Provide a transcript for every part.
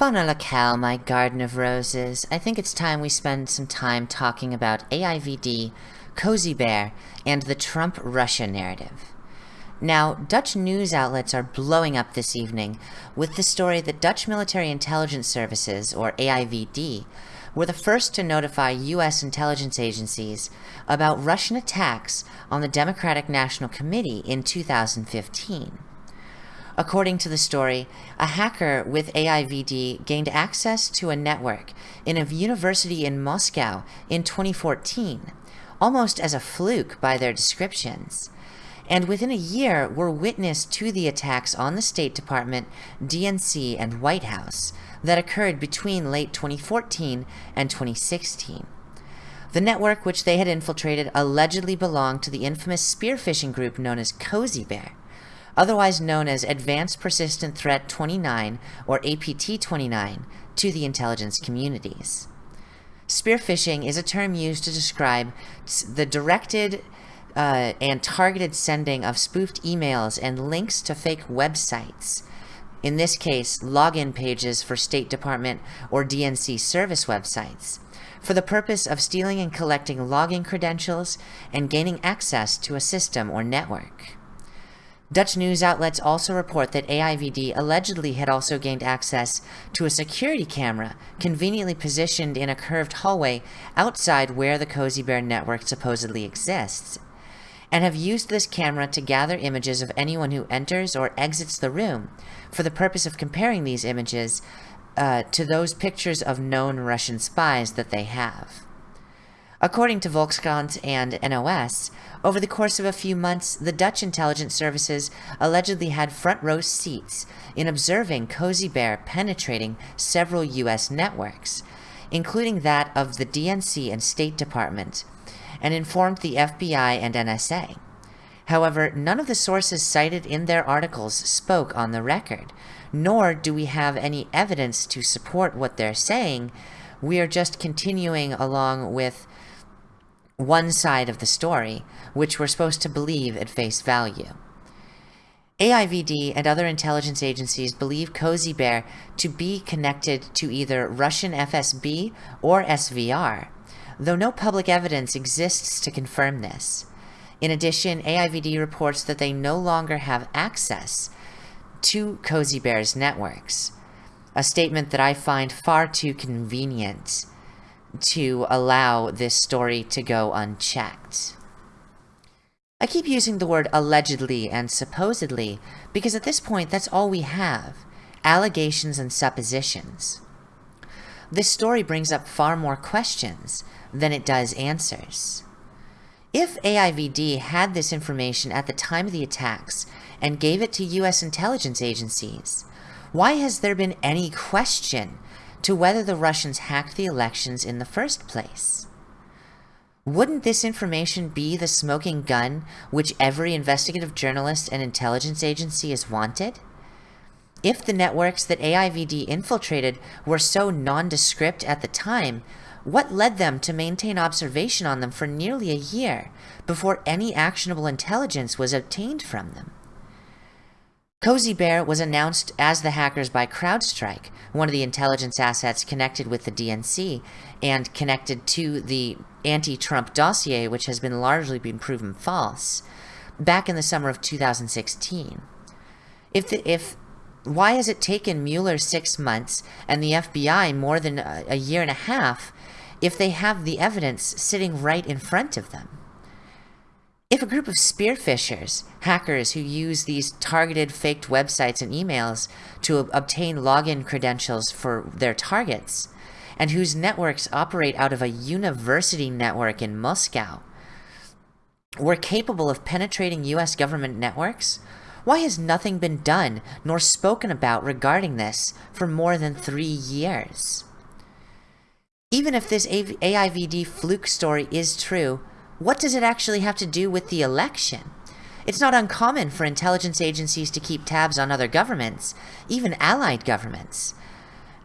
Locale, my garden of roses. I think it's time we spend some time talking about AIVD, Cozy Bear, and the Trump-Russia narrative. Now, Dutch news outlets are blowing up this evening with the story that Dutch Military Intelligence Services, or AIVD, were the first to notify U.S. intelligence agencies about Russian attacks on the Democratic National Committee in 2015. According to the story, a hacker with AIVD gained access to a network in a university in Moscow in 2014, almost as a fluke by their descriptions, and within a year were witness to the attacks on the State Department, DNC, and White House that occurred between late 2014 and 2016. The network which they had infiltrated allegedly belonged to the infamous spear phishing group known as Cozy Bear, otherwise known as Advanced Persistent Threat 29 or APT-29 to the intelligence communities. Spear phishing is a term used to describe the directed uh, and targeted sending of spoofed emails and links to fake websites. In this case, login pages for State Department or DNC service websites, for the purpose of stealing and collecting login credentials and gaining access to a system or network. Dutch news outlets also report that AIVD allegedly had also gained access to a security camera conveniently positioned in a curved hallway outside where the Cozy Bear network supposedly exists, and have used this camera to gather images of anyone who enters or exits the room for the purpose of comparing these images uh, to those pictures of known Russian spies that they have. According to Volkskrant and NOS, over the course of a few months, the Dutch intelligence services allegedly had front row seats in observing Cozy Bear penetrating several U.S. networks, including that of the DNC and State Department, and informed the FBI and NSA. However, none of the sources cited in their articles spoke on the record, nor do we have any evidence to support what they're saying. We are just continuing along with one side of the story, which we're supposed to believe at face value. AIVD and other intelligence agencies believe Cozy Bear to be connected to either Russian FSB or SVR, though no public evidence exists to confirm this. In addition, AIVD reports that they no longer have access to Cozy Bear's networks, a statement that I find far too convenient to allow this story to go unchecked. I keep using the word allegedly and supposedly because at this point that's all we have, allegations and suppositions. This story brings up far more questions than it does answers. If AIVD had this information at the time of the attacks and gave it to US intelligence agencies, why has there been any question to whether the Russians hacked the elections in the first place. Wouldn't this information be the smoking gun which every investigative journalist and intelligence agency is wanted? If the networks that AIVD infiltrated were so nondescript at the time, what led them to maintain observation on them for nearly a year before any actionable intelligence was obtained from them? Cozy Bear was announced as the hackers by CrowdStrike, one of the intelligence assets connected with the DNC and connected to the anti-Trump dossier, which has been largely been proven false, back in the summer of 2016. If, the, if why has it taken Mueller six months and the FBI more than a, a year and a half if they have the evidence sitting right in front of them? If a group of spear phishers, hackers who use these targeted faked websites and emails to obtain login credentials for their targets, and whose networks operate out of a university network in Moscow, were capable of penetrating US government networks, why has nothing been done nor spoken about regarding this for more than three years? Even if this AIVD fluke story is true, what does it actually have to do with the election? It's not uncommon for intelligence agencies to keep tabs on other governments, even allied governments.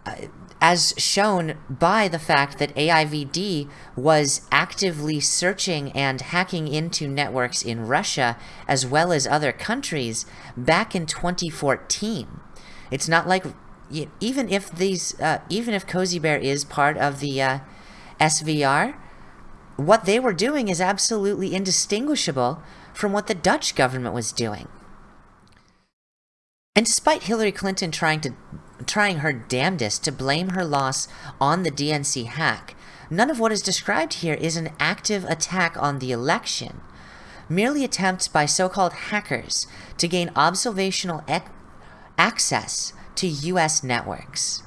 Uh, as shown by the fact that AIVD was actively searching and hacking into networks in Russia as well as other countries back in 2014. It's not like even if these, uh, even if Cozy Bear is part of the uh, SVR, what they were doing is absolutely indistinguishable from what the Dutch government was doing. And despite Hillary Clinton trying to trying her damnedest to blame her loss on the DNC hack, none of what is described here is an active attack on the election, merely attempts by so-called hackers to gain observational access to US networks.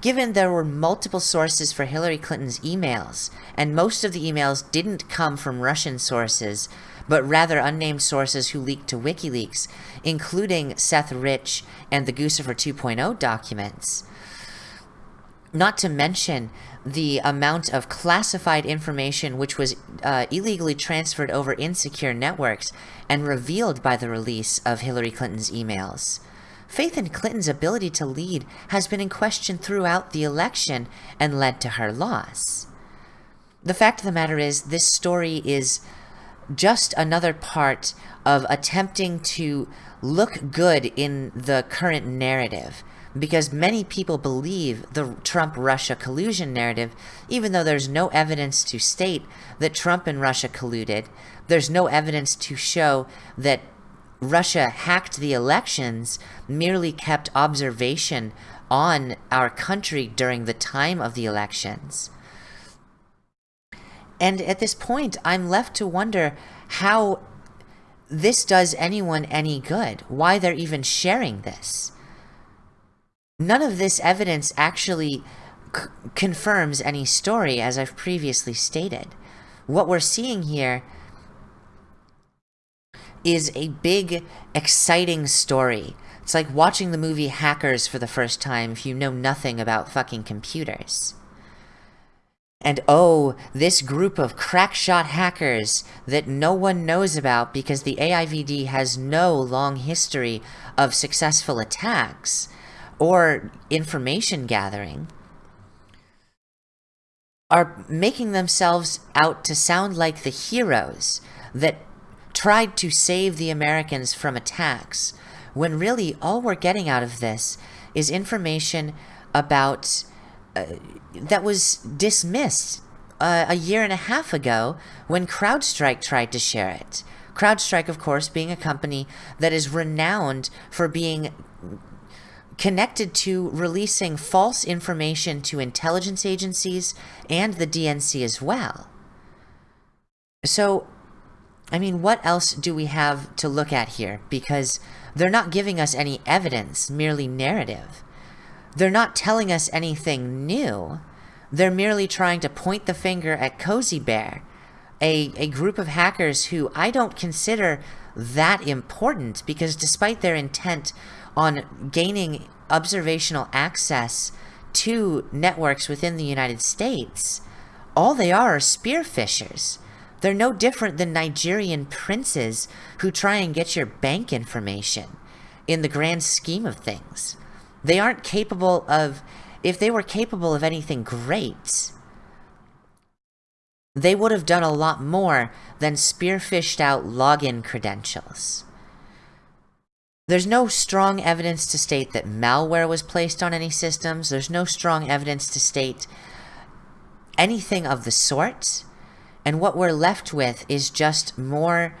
Given there were multiple sources for Hillary Clinton's emails, and most of the emails didn't come from Russian sources, but rather unnamed sources who leaked to WikiLeaks, including Seth Rich and the Guccifer 2.0 documents, not to mention the amount of classified information which was uh, illegally transferred over insecure networks and revealed by the release of Hillary Clinton's emails. Faith in Clinton's ability to lead has been in question throughout the election and led to her loss. The fact of the matter is, this story is just another part of attempting to look good in the current narrative because many people believe the Trump-Russia collusion narrative, even though there's no evidence to state that Trump and Russia colluded. There's no evidence to show that Russia hacked the elections, merely kept observation on our country during the time of the elections. And at this point, I'm left to wonder how this does anyone any good, why they're even sharing this. None of this evidence actually confirms any story, as I've previously stated. What we're seeing here is a big, exciting story. It's like watching the movie Hackers for the first time if you know nothing about fucking computers. And oh, this group of crackshot hackers that no one knows about because the AIVD has no long history of successful attacks or information gathering are making themselves out to sound like the heroes that tried to save the Americans from attacks, when really all we're getting out of this is information about uh, that was dismissed uh, a year and a half ago when CrowdStrike tried to share it. CrowdStrike, of course, being a company that is renowned for being connected to releasing false information to intelligence agencies and the DNC as well. So I mean, what else do we have to look at here? Because they're not giving us any evidence, merely narrative. They're not telling us anything new. They're merely trying to point the finger at Cozy Bear, a, a group of hackers who I don't consider that important because despite their intent on gaining observational access to networks within the United States, all they are are spear phishers. They're no different than Nigerian princes who try and get your bank information in the grand scheme of things. They aren't capable of, if they were capable of anything great, they would have done a lot more than spear phished out login credentials. There's no strong evidence to state that malware was placed on any systems. There's no strong evidence to state anything of the sort. And what we're left with is just more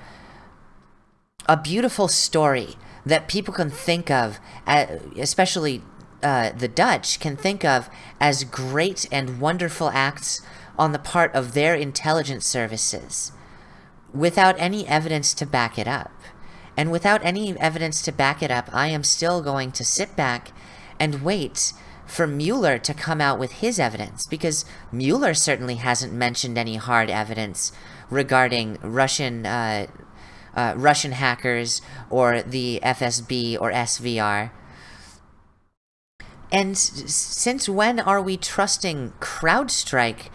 a beautiful story that people can think of, especially uh, the Dutch, can think of as great and wonderful acts on the part of their intelligence services without any evidence to back it up. And without any evidence to back it up, I am still going to sit back and wait for Mueller to come out with his evidence, because Mueller certainly hasn't mentioned any hard evidence regarding Russian uh, uh, Russian hackers or the FSB or SVR. And since when are we trusting CrowdStrike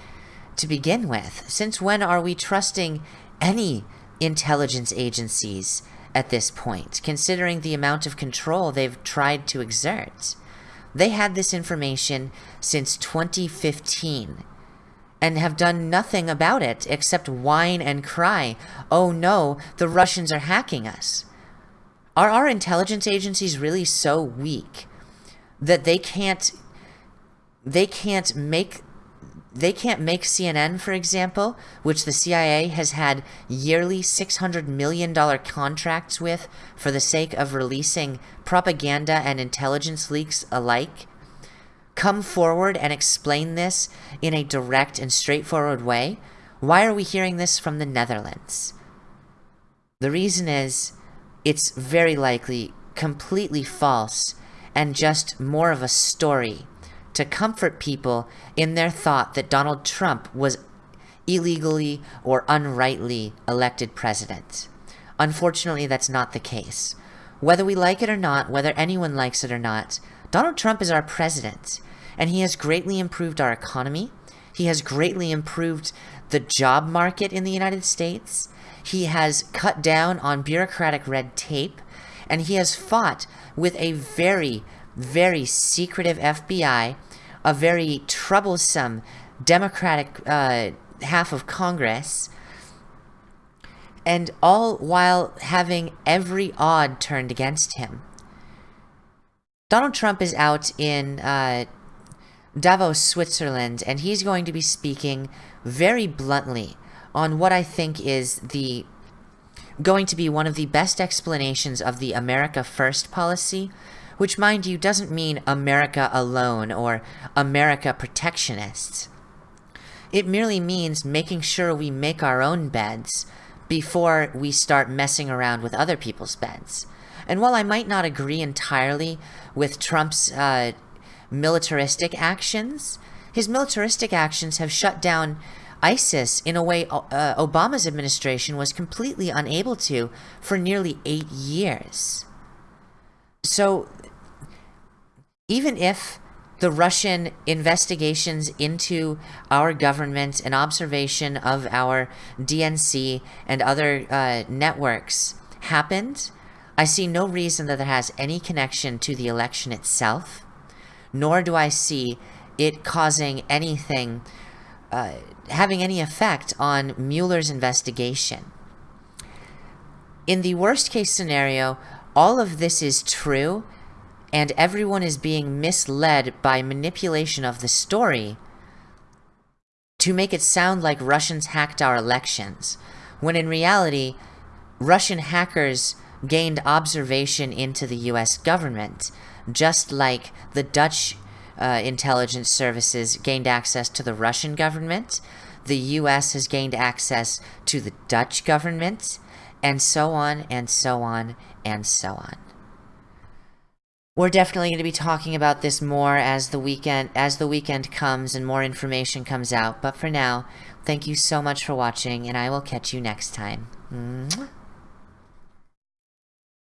to begin with? Since when are we trusting any intelligence agencies at this point, considering the amount of control they've tried to exert? They had this information since 2015 and have done nothing about it except whine and cry, oh no, the Russians are hacking us. Are our intelligence agencies really so weak that they can't they can't make they can't make CNN, for example, which the CIA has had yearly $600 million contracts with for the sake of releasing propaganda and intelligence leaks alike, come forward and explain this in a direct and straightforward way? Why are we hearing this from the Netherlands? The reason is, it's very likely completely false and just more of a story to comfort people in their thought that Donald Trump was illegally or unrightly elected president. Unfortunately, that's not the case. Whether we like it or not, whether anyone likes it or not, Donald Trump is our president, and he has greatly improved our economy. He has greatly improved the job market in the United States. He has cut down on bureaucratic red tape, and he has fought with a very, very secretive FBI, a very troublesome Democratic uh, half of Congress, and all while having every odd turned against him. Donald Trump is out in uh, Davos, Switzerland, and he's going to be speaking very bluntly on what I think is the going to be one of the best explanations of the America First policy, which, mind you, doesn't mean America alone or America protectionists. It merely means making sure we make our own beds before we start messing around with other people's beds. And while I might not agree entirely with Trump's uh, militaristic actions, his militaristic actions have shut down ISIS in a way uh, Obama's administration was completely unable to for nearly eight years. So, even if the Russian investigations into our government and observation of our DNC and other uh, networks happened, I see no reason that it has any connection to the election itself, nor do I see it causing anything uh, having any effect on Mueller's investigation. In the worst case scenario, all of this is true, and everyone is being misled by manipulation of the story to make it sound like Russians hacked our elections, when in reality, Russian hackers gained observation into the US government, just like the Dutch uh, intelligence services gained access to the Russian government, the US has gained access to the Dutch government, and so on and so on and so on. We're definitely going to be talking about this more as the weekend as the weekend comes and more information comes out. But for now, thank you so much for watching, and I will catch you next time. Mwah.